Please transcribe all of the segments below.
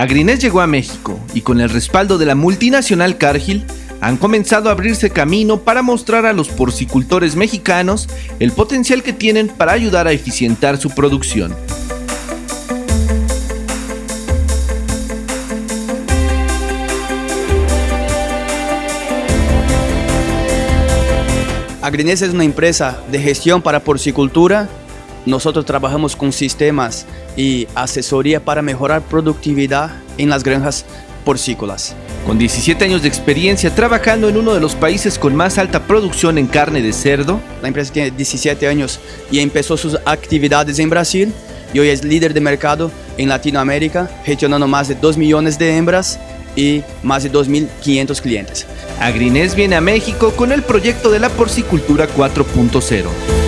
Agrinés llegó a México y con el respaldo de la multinacional Cargill han comenzado a abrirse camino para mostrar a los porcicultores mexicanos el potencial que tienen para ayudar a eficientar su producción. Agrinés es una empresa de gestión para porcicultura. Nosotros trabajamos con sistemas y asesoría para mejorar productividad en las granjas porcícolas. Con 17 años de experiencia trabajando en uno de los países con más alta producción en carne de cerdo. La empresa tiene 17 años y empezó sus actividades en Brasil y hoy es líder de mercado en Latinoamérica, gestionando más de 2 millones de hembras y más de 2.500 clientes. Agrinés viene a México con el proyecto de la porcicultura 4.0.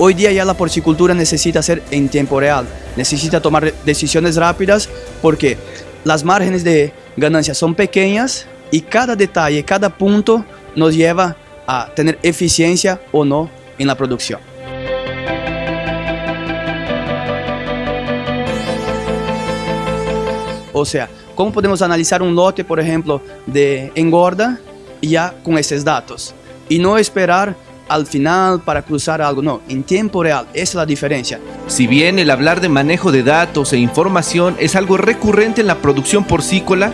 Hoy día ya la porcicultura necesita ser en tiempo real, necesita tomar decisiones rápidas porque las márgenes de ganancia son pequeñas y cada detalle, cada punto nos lleva a tener eficiencia o no en la producción. O sea, ¿cómo podemos analizar un lote, por ejemplo, de engorda ya con esos datos? Y no esperar al final para cruzar algo, no, en tiempo real, esa es la diferencia. Si bien el hablar de manejo de datos e información es algo recurrente en la producción porcícola,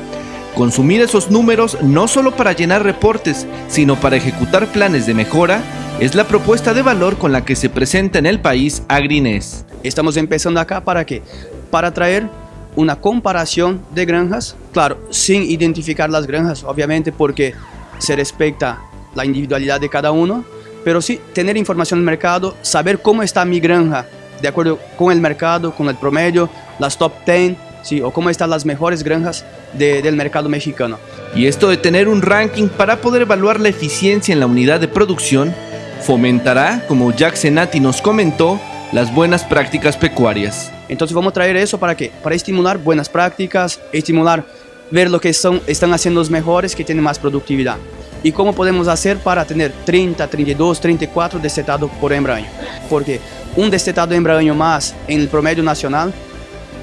consumir esos números no solo para llenar reportes, sino para ejecutar planes de mejora, es la propuesta de valor con la que se presenta en el país Agrinés. Estamos empezando acá para qué? Para traer una comparación de granjas, claro, sin identificar las granjas, obviamente porque se respeta la individualidad de cada uno, pero sí tener información del mercado, saber cómo está mi granja de acuerdo con el mercado, con el promedio, las top 10, sí, o cómo están las mejores granjas del mercado mexicano. Y esto de tener un ranking para poder evaluar la eficiencia en la unidad de producción fomentará, como Jack Senati nos comentó, las buenas prácticas pecuarias. Entonces vamos a traer eso para qué? Para estimular buenas prácticas, estimular ver lo que son, están haciendo los mejores que tienen más productividad y cómo podemos hacer para tener 30, 32, 34 destetados por hembra año. Porque un destetado más en el promedio nacional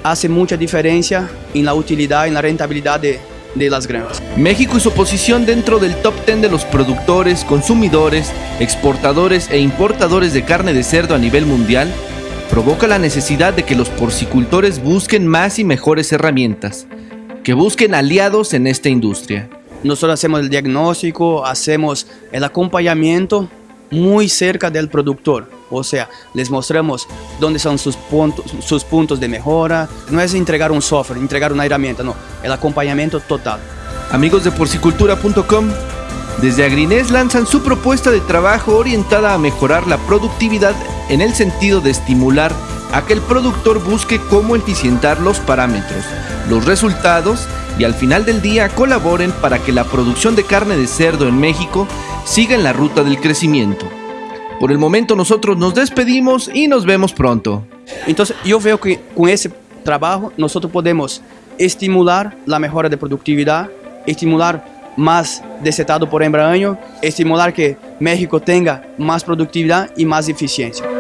hace mucha diferencia en la utilidad, en la rentabilidad de, de las granjas. México y su posición dentro del top 10 de los productores, consumidores, exportadores e importadores de carne de cerdo a nivel mundial provoca la necesidad de que los porcicultores busquen más y mejores herramientas, que busquen aliados en esta industria. Nosotros hacemos el diagnóstico, hacemos el acompañamiento muy cerca del productor. O sea, les mostramos dónde son sus puntos, sus puntos de mejora. No es entregar un software, entregar una herramienta, no. El acompañamiento total. Amigos de porcicultura.com, desde Agrinés lanzan su propuesta de trabajo orientada a mejorar la productividad en el sentido de estimular a que el productor busque cómo eficientar los parámetros, los resultados y al final del día colaboren para que la producción de carne de cerdo en México siga en la ruta del crecimiento. Por el momento nosotros nos despedimos y nos vemos pronto. Entonces yo veo que con ese trabajo nosotros podemos estimular la mejora de productividad, estimular más desetado por hembra año, estimular que México tenga más productividad y más eficiencia.